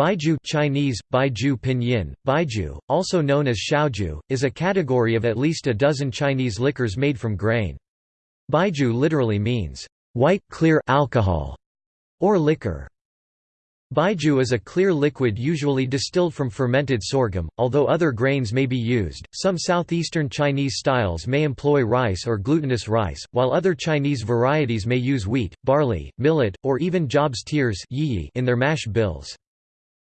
Baijiu Chinese, Baijiu Pinyin, Baijiu, also known as Xiaoju, is a category of at least a dozen Chinese liquors made from grain. Baijiu literally means, white clear alcohol, or liquor. Baijiu is a clear liquid usually distilled from fermented sorghum, although other grains may be used. Some southeastern Chinese styles may employ rice or glutinous rice, while other Chinese varieties may use wheat, barley, millet, or even Job's tears in their mash bills.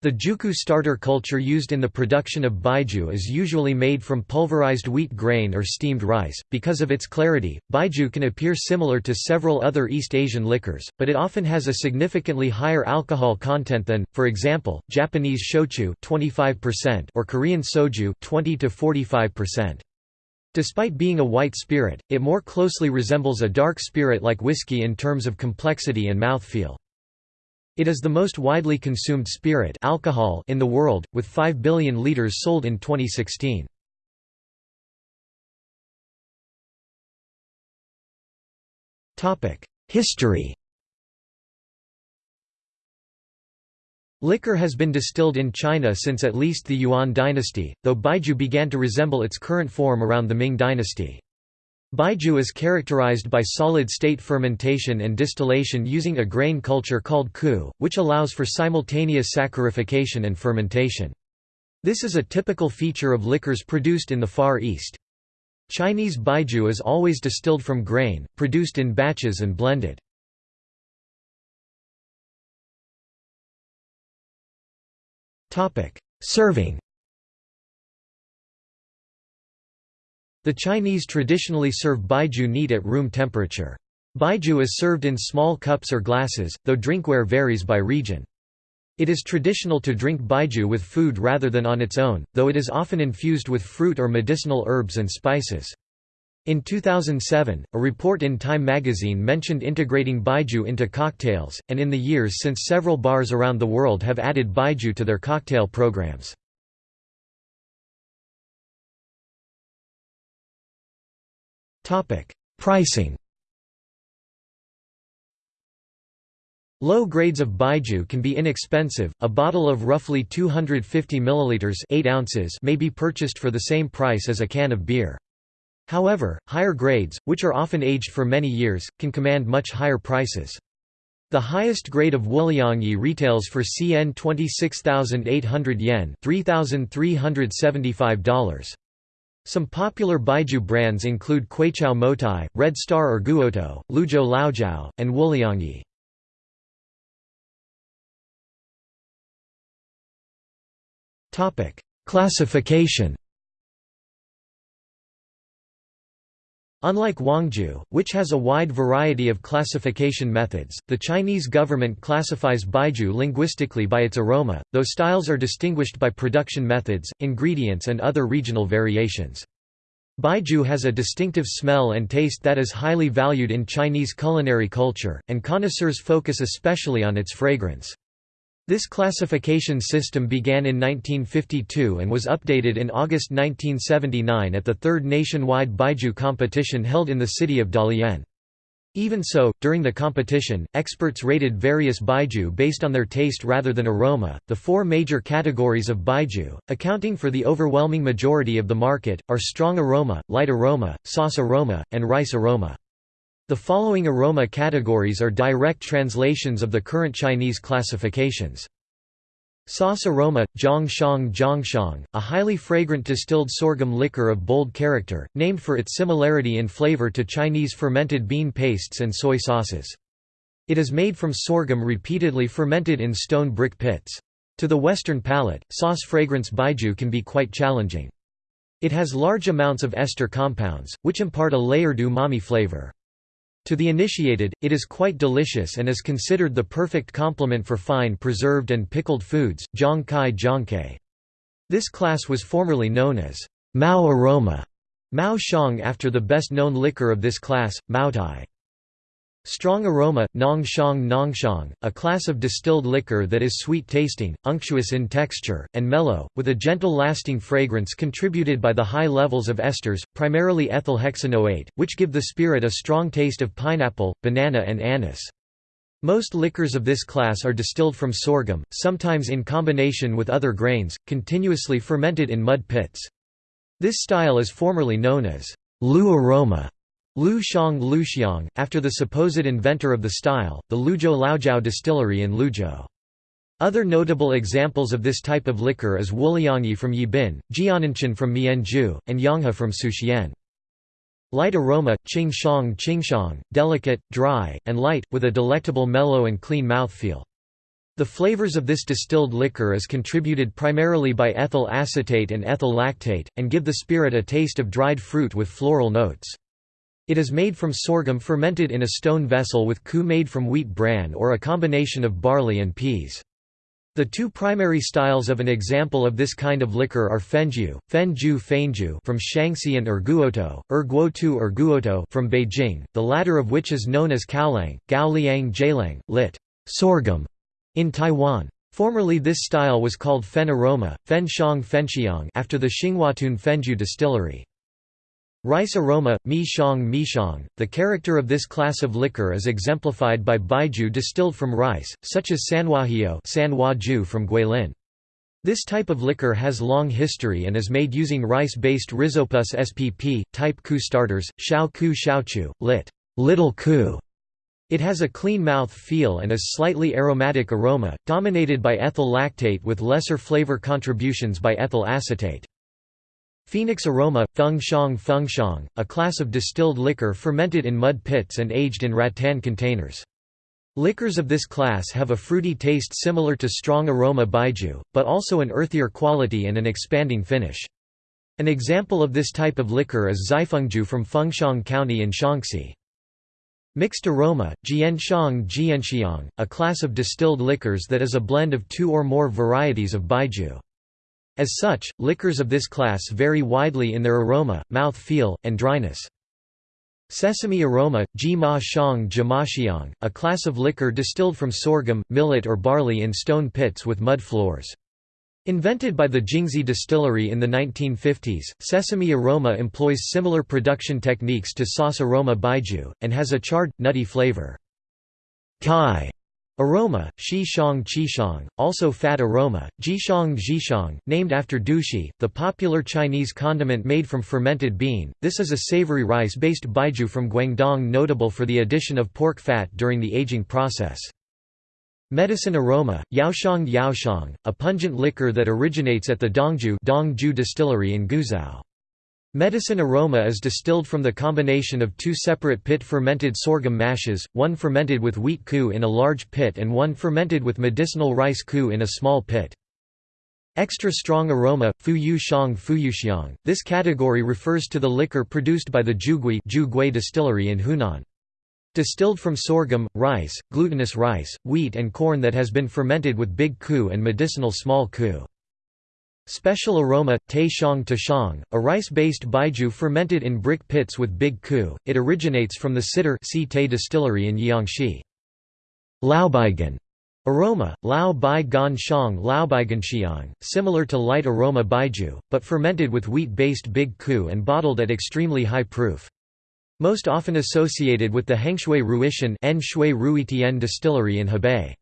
The Juku starter culture used in the production of baijiu is usually made from pulverized wheat grain or steamed rice. Because of its clarity, baijiu can appear similar to several other East Asian liquors, but it often has a significantly higher alcohol content than, for example, Japanese shochu 25% or Korean soju 20 to 45%. Despite being a white spirit, it more closely resembles a dark spirit like whiskey in terms of complexity and mouthfeel. It is the most widely consumed spirit alcohol in the world, with 5 billion litres sold in 2016. History Liquor has been distilled in China since at least the Yuan dynasty, though baijiu began to resemble its current form around the Ming dynasty. Baijiu is characterized by solid-state fermentation and distillation using a grain culture called ku, which allows for simultaneous saccharification and fermentation. This is a typical feature of liquors produced in the Far East. Chinese baijiu is always distilled from grain, produced in batches and blended. Serving The Chinese traditionally serve baijiu neat at room temperature. Baijiu is served in small cups or glasses, though drinkware varies by region. It is traditional to drink baijiu with food rather than on its own, though it is often infused with fruit or medicinal herbs and spices. In 2007, a report in Time magazine mentioned integrating baijiu into cocktails, and in the years since several bars around the world have added baijiu to their cocktail programs. Pricing Low grades of baijiu can be inexpensive. A bottle of roughly 250 milliliters, 8 ounces, may be purchased for the same price as a can of beer. However, higher grades, which are often aged for many years, can command much higher prices. The highest grade of Wuliangye retails for CN 26,800 yen, $3,375. Some popular Baijiu brands include Kweichow Moutai, Red Star or Guotou, Luzhou Laojiao, and Wuliangye. Classification Unlike Huangjiu, which has a wide variety of classification methods, the Chinese government classifies baijiu linguistically by its aroma, though styles are distinguished by production methods, ingredients and other regional variations. Baijiu has a distinctive smell and taste that is highly valued in Chinese culinary culture, and connoisseurs focus especially on its fragrance. This classification system began in 1952 and was updated in August 1979 at the third nationwide Baijiu competition held in the city of Dalian. Even so, during the competition, experts rated various baijiu based on their taste rather than aroma. The four major categories of baijiu, accounting for the overwhelming majority of the market, are strong aroma, light aroma, sauce aroma, and rice aroma. The following aroma categories are direct translations of the current Chinese classifications. Sauce aroma, Zhongshang Zhongshang, a highly fragrant distilled sorghum liquor of bold character, named for its similarity in flavor to Chinese fermented bean pastes and soy sauces. It is made from sorghum repeatedly fermented in stone brick pits. To the Western palate, sauce fragrance baijiu can be quite challenging. It has large amounts of ester compounds, which impart a layered umami flavor. To the initiated, it is quite delicious and is considered the perfect complement for fine preserved and pickled foods, kai zhongkai. This class was formerly known as Mao aroma, Mao Shang after the best-known liquor of this class, Maotai. Strong aroma, Nongshang Nongshang, a class of distilled liquor that is sweet-tasting, unctuous in texture, and mellow, with a gentle lasting fragrance contributed by the high levels of esters, primarily ethyl hexanoate, which give the spirit a strong taste of pineapple, banana and anise. Most liquors of this class are distilled from sorghum, sometimes in combination with other grains, continuously fermented in mud pits. This style is formerly known as Lu aroma, Lu Xiang Luxiang, after the supposed inventor of the style, the Luzhou Laojiao distillery in Luzhou. Other notable examples of this type of liquor is Wuliangyi from Yibin, Jiananchan from Mianzhu, and Yanghe from Suxian. Light aroma, Qingshang Qingshang, delicate, dry, and light, with a delectable mellow and clean mouthfeel. The flavors of this distilled liquor is contributed primarily by ethyl acetate and ethyl lactate, and give the spirit a taste of dried fruit with floral notes. It is made from sorghum fermented in a stone vessel with ku made from wheat bran or a combination of barley and peas. The two primary styles of an example of this kind of liquor are fenju, fenju fenju from Shanxi and erguoto, erguotu erguoto from Beijing, the latter of which is known as kaolang, gaoliang jailang, lit. sorghum, in Taiwan. Formerly this style was called fen aroma, fen shang fenxiang after the Xinhuatun Fenju distillery. Rice aroma, mi shang mi shang. The character of this class of liquor is exemplified by baijiu distilled from rice, such as sanhuahio San from Guilin. This type of liquor has long history and is made using rice-based Rhizopus spp, type ku starters, xiao ku xiaochu, lit. Little ku. It has a clean mouth feel and a slightly aromatic aroma, dominated by ethyl lactate with lesser flavor contributions by ethyl acetate. Phoenix aroma, feng shang feng shang, a class of distilled liquor fermented in mud pits and aged in rattan containers. Liquors of this class have a fruity taste similar to strong aroma baijiu, but also an earthier quality and an expanding finish. An example of this type of liquor is Xifengju from Fengxiang County in Shaanxi. Mixed aroma, jianshang jianxiang, a class of distilled liquors that is a blend of two or more varieties of baijiu. As such, liquors of this class vary widely in their aroma, mouth feel, and dryness. Sesame aroma, ji ma shang jimaxiang, a class of liquor distilled from sorghum, millet or barley in stone pits with mud floors. Invented by the Jingxi distillery in the 1950s, sesame aroma employs similar production techniques to sauce aroma baijiu, and has a charred, nutty flavor. Kai Aroma, Shi Shang Qi Shang, also fat aroma, Jishang Jishang, named after dushi, the popular Chinese condiment made from fermented bean. This is a savory rice-based baijiu from Guangdong notable for the addition of pork fat during the aging process. Medicine aroma, Yaoshang Yaoshang, a pungent liquor that originates at the Dongju, Dongju distillery in Guizhou. Medicine aroma is distilled from the combination of two separate pit-fermented sorghum mashes, one fermented with wheat ku in a large pit and one fermented with medicinal rice ku in a small pit. Extra strong aroma, fu yu shang fu yu xiang. This category refers to the liquor produced by the Jugui distillery in Hunan. Distilled from sorghum, rice, glutinous rice, wheat and corn that has been fermented with big ku and medicinal small ku. Special aroma, Te Shang Shang, a rice-based baijiu fermented in brick pits with big ku. It originates from the Sitter Te distillery in Jiangxi. Laobaigan aroma, Lao Bai Gan Shang Xiang, similar to light aroma baijiu, but fermented with wheat-based big ku and bottled at extremely high proof. Most often associated with the Hengshui Ruishan distillery in Hebei.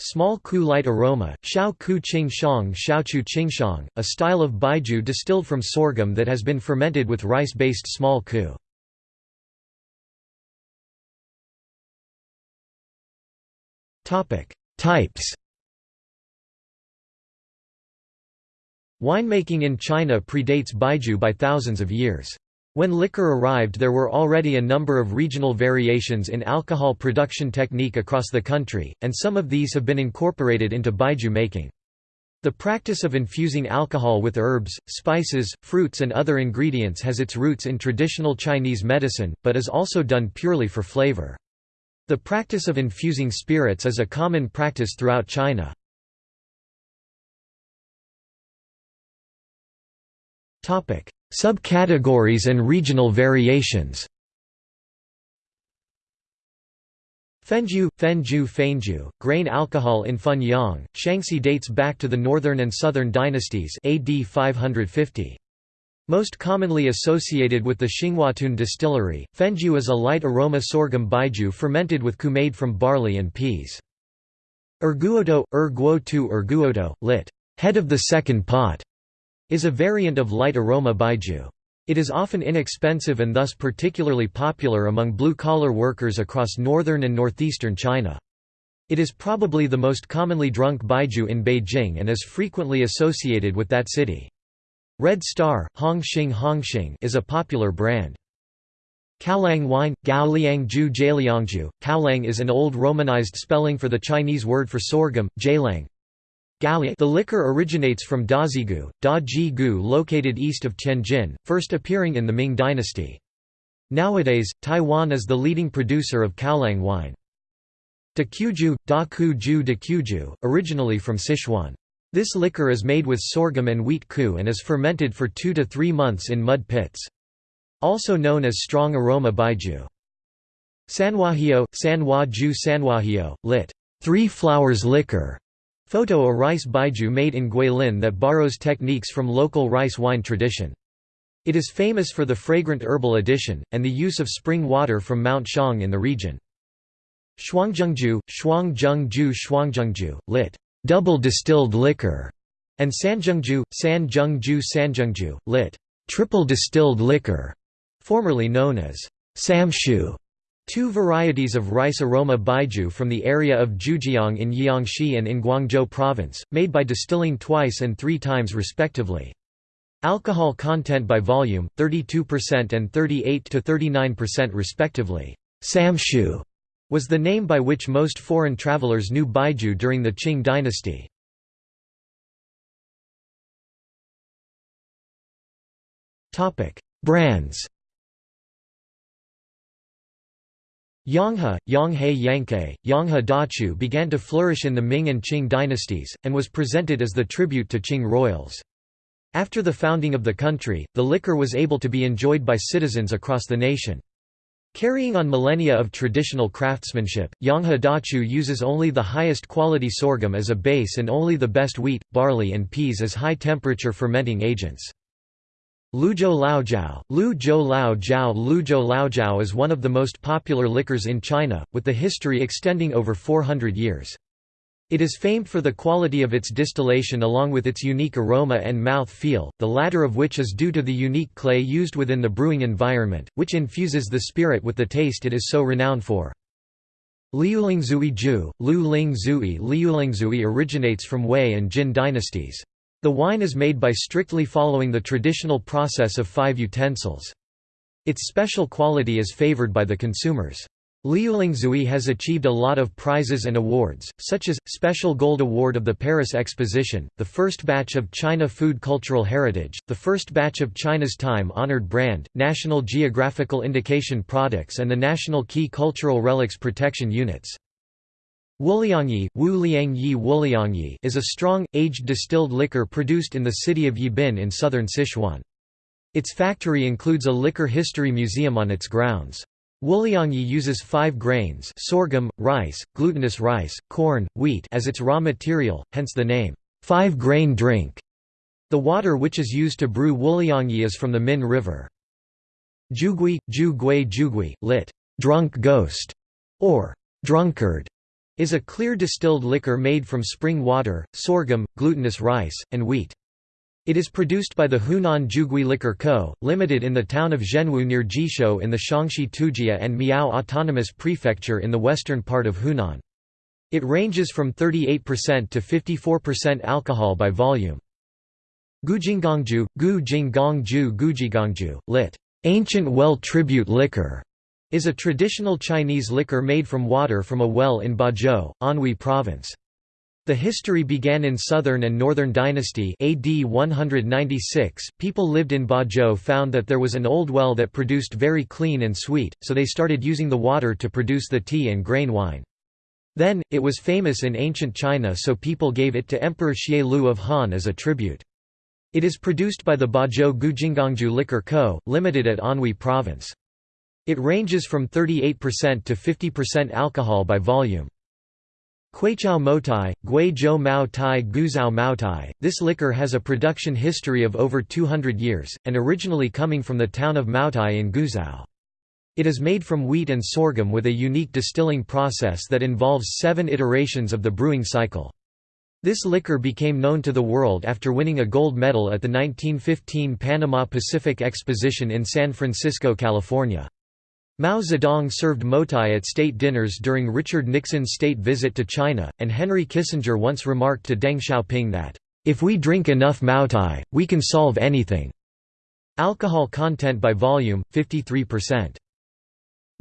Small ku light aroma, xiao ku qing shang xiaochu qingshang, a style of baijiu distilled from sorghum that has been fermented with rice-based small ku. Types Winemaking in China predates baijiu by thousands of years. When liquor arrived there were already a number of regional variations in alcohol production technique across the country, and some of these have been incorporated into baijiu making. The practice of infusing alcohol with herbs, spices, fruits and other ingredients has its roots in traditional Chinese medicine, but is also done purely for flavor. The practice of infusing spirits is a common practice throughout China. Subcategories and regional variations Fenju, Fenju Fenju, grain alcohol in Funyang, Shanxi dates back to the northern and southern dynasties AD 550. Most commonly associated with the Xinghuatun distillery, Fenju is a light aroma sorghum baijiu fermented with kumade from barley and peas. Erguoto, erguotu erguoto, lit. head of the second pot, is a variant of light aroma baijiu. It is often inexpensive and thus particularly popular among blue-collar workers across northern and northeastern China. It is probably the most commonly drunk baijiu in Beijing and is frequently associated with that city. Red Star, Hongxing Hongxing is a popular brand. Kaolang wine, Gaoliangju Jieliangju. Kaolang is an old romanized spelling for the Chinese word for sorghum, Jialang. The liquor originates from Dazigu, Da Ji-gu located east of Tianjin, first appearing in the Ming dynasty. Nowadays, Taiwan is the leading producer of Kaolang wine. Dakuju, Da Ku Ju Dakuju, originally from Sichuan. This liquor is made with sorghum and wheat ku and is fermented for two to three months in mud pits. Also known as strong aroma baijiu. Sanhuahio, Sanhua Ju Sanhuahio, lit. Three flowers liquor. Photo a rice baijiu made in Guilin that borrows techniques from local rice wine tradition. It is famous for the fragrant herbal addition, and the use of spring water from Mount Shang in the region. Shuangzhengju, Shuangzhengju Shuangzhengju, lit double distilled liquor, and Sanjungju, Sanjungju Sanjungju, lit. triple distilled liquor, formerly known as samshu. Two varieties of rice aroma baijiu from the area of Zhujiang in Jiangxi and in Guangzhou province, made by distilling twice and three times respectively. Alcohol content by volume, 32% and 38–39% respectively. Samshu was the name by which most foreign travelers knew Baijiu during the Qing dynasty. Brands Yonghe, Yonghe Yankei, Yonghe Dachu began to flourish in the Ming and Qing dynasties, and was presented as the tribute to Qing royals. After the founding of the country, the liquor was able to be enjoyed by citizens across the nation. Carrying on millennia of traditional craftsmanship, Yonghe Dachu uses only the highest quality sorghum as a base and only the best wheat, barley and peas as high-temperature fermenting agents. Luzhou Laojiao Luzhou Laojiao Luzhou Laojiao is one of the most popular liquors in China, with the history extending over 400 years. It is famed for the quality of its distillation along with its unique aroma and mouth feel, the latter of which is due to the unique clay used within the brewing environment, which infuses the spirit with the taste it is so renowned for. Liulingzui Ju, Lu Ling Zui Liulingzui originates from Wei and Jin dynasties. The wine is made by strictly following the traditional process of five utensils. Its special quality is favored by the consumers. Liulingzui has achieved a lot of prizes and awards, such as, Special Gold Award of the Paris Exposition, the first batch of China Food Cultural Heritage, the first batch of China's Time-honored brand, National Geographical Indication Products and the National Key Cultural Relics Protection Units. Wuliangyi, Wu Liangyi Wuliangyi is a strong, aged distilled liquor produced in the city of Yibin in southern Sichuan. Its factory includes a liquor history museum on its grounds. Wuliangyi uses five grains sorghum, rice, glutinous rice, corn, wheat as its raw material, hence the name, five-grain drink. The water which is used to brew Wuliangyi is from the Min River. Jugui, Ju Gui Jugui, lit. drunk ghost, or drunkard, is a clear distilled liquor made from spring water, sorghum, glutinous rice, and wheat. It is produced by the Hunan Jugui Liquor Co., Limited in the town of Zhenwu near Jishou in the Shaanxi Tujia and Miao Autonomous Prefecture in the western part of Hunan. It ranges from 38% to 54% alcohol by volume. Gujinggongju, Gu Jinggongju Gujigongju, lit. Ancient well tribute liquor, is a traditional Chinese liquor made from water from a well in Bozhou, Anhui Province. The history began in Southern and Northern Dynasty AD 196. People lived in Bozhou found that there was an old well that produced very clean and sweet, so they started using the water to produce the tea and grain wine. Then, it was famous in ancient China so people gave it to Emperor Xie Lu of Han as a tribute. It is produced by the Bozhou Gujinggongju Liquor Co., Limited at Anhui Province. It ranges from 38% to 50% alcohol by volume. Kweichow Moutai, Guizhou Mao Tai Guzhou Mao Tai. This liquor has a production history of over 200 years, and originally coming from the town of Maotai in Guizhou. It is made from wheat and sorghum with a unique distilling process that involves seven iterations of the brewing cycle. This liquor became known to the world after winning a gold medal at the 1915 Panama Pacific Exposition in San Francisco, California. Mao Zedong served motai at state dinners during Richard Nixon's state visit to China, and Henry Kissinger once remarked to Deng Xiaoping that, "...if we drink enough motai, we can solve anything." Alcohol content by volume, 53%.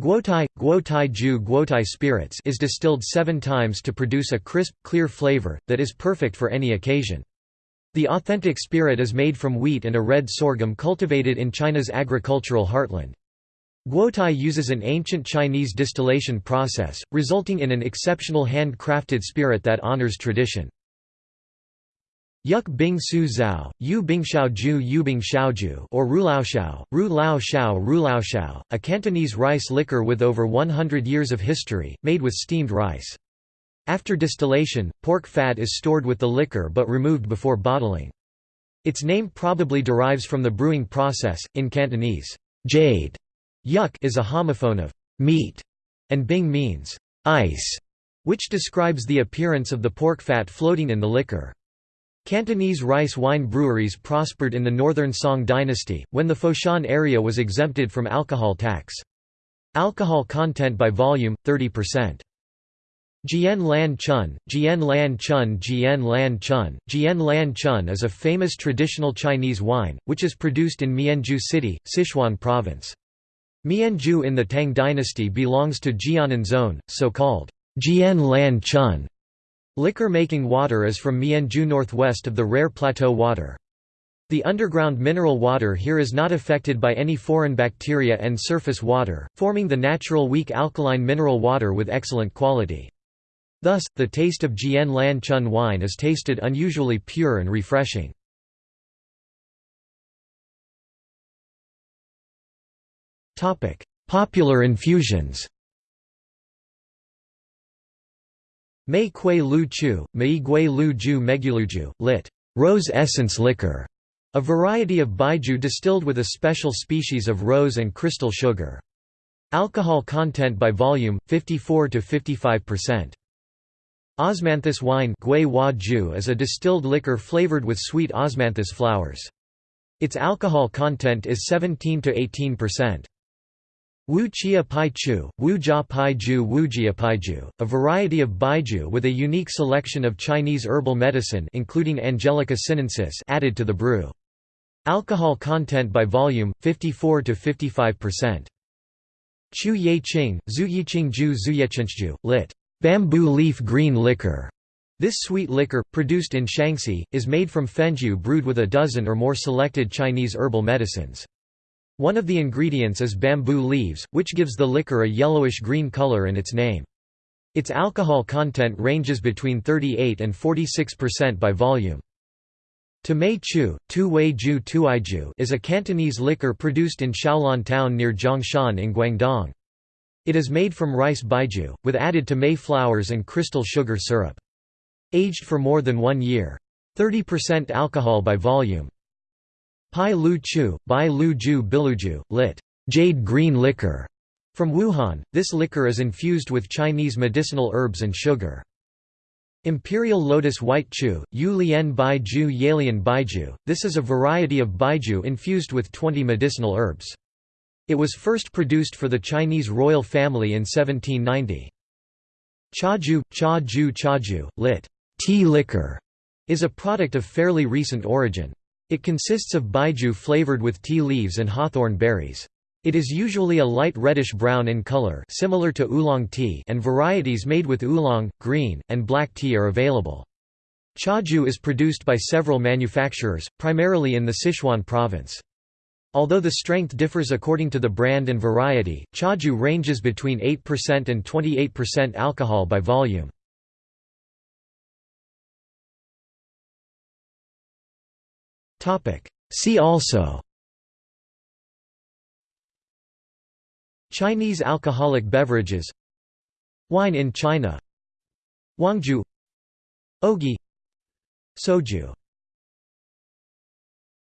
Guotai, Guotai Ju Guotai spirits is distilled seven times to produce a crisp, clear flavor, that is perfect for any occasion. The authentic spirit is made from wheat and a red sorghum cultivated in China's agricultural heartland. Guotai uses an ancient Chinese distillation process, resulting in an exceptional hand-crafted spirit that honors tradition. Yuk Bing Su Zhao, Yu Bing Xiao Ju Yu Bing Xiaoju or Ru Lao Xiao, Ru Lao Xiao Ru Lao Xiao, a Cantonese rice liquor with over 100 years of history, made with steamed rice. After distillation, pork fat is stored with the liquor but removed before bottling. Its name probably derives from the brewing process, in Cantonese, jade Yuk is a homophone of meat, and bing means ice, which describes the appearance of the pork fat floating in the liquor. Cantonese rice wine breweries prospered in the northern Song dynasty, when the Foshan area was exempted from alcohol tax. Alcohol content by volume, 30%. Jian Lan Chun, Jian Lan Chun Jian Lan Chun, Jian Lan Chun is a famous traditional Chinese wine, which is produced in Mianzhu City, Sichuan Province. Mianzhu in the Tang dynasty belongs to Jianan zone, so-called Jian Lan Chun. Liquor-making water is from Mianzhu northwest of the rare plateau water. The underground mineral water here is not affected by any foreign bacteria and surface water, forming the natural weak alkaline mineral water with excellent quality. Thus, the taste of Jian Lan Chun wine is tasted unusually pure and refreshing. Topic: Popular infusions. Mei Kui Lu Chu, Mei Gui Lu Ju Meguluju, lit. Rose essence liquor, a variety of baijiu distilled with a special species of rose and crystal sugar. Alcohol content by volume 54 to 55%. Osmanthus wine is a distilled liquor flavored with sweet osmanthus flowers. Its alcohol content is 17 to 18%. Wu Chia Pai Chu, Wu Jia Pai Ju Wu Jia Pai Ju, a variety of baijiu with a unique selection of Chinese herbal medicine including Angelica sinensis added to the brew. Alcohol content by volume, 54 to 55%. Chu Ye Qing, Zhu Yiqing Ju Zhu lit. Bamboo leaf green liquor. This sweet liquor, produced in Shanxi, is made from fenju brewed with a dozen or more selected Chinese herbal medicines. One of the ingredients is bamboo leaves, which gives the liquor a yellowish-green color in its name. Its alcohol content ranges between 38 and 46% by volume. Tumei Chu, Tu Wei Ju Tuaiju is a Cantonese liquor produced in Shaolan town near Zhongshan in Guangdong. It is made from rice baijiu, with added Tumei flowers and crystal sugar syrup. Aged for more than one year. 30% alcohol by volume. Pai Lu Chu, Bai Lu Ju Biluju, lit. Jade green liquor. From Wuhan, this liquor is infused with Chinese medicinal herbs and sugar. Imperial Lotus White Chu, Yu Lian Bai Ju Yalian Baiju, this is a variety of baijiu infused with 20 medicinal herbs. It was first produced for the Chinese royal family in 1790. Chaju, Cha Ju Chaju, lit. Tea liquor, is a product of fairly recent origin. It consists of baijiu flavored with tea leaves and hawthorn berries. It is usually a light reddish-brown in color similar to oolong tea and varieties made with oolong, green, and black tea are available. Chaju is produced by several manufacturers, primarily in the Sichuan province. Although the strength differs according to the brand and variety, chaju ranges between 8% and 28% alcohol by volume. See also. Chinese alcoholic beverages. Wine in China. Wangju. Ogi. Soju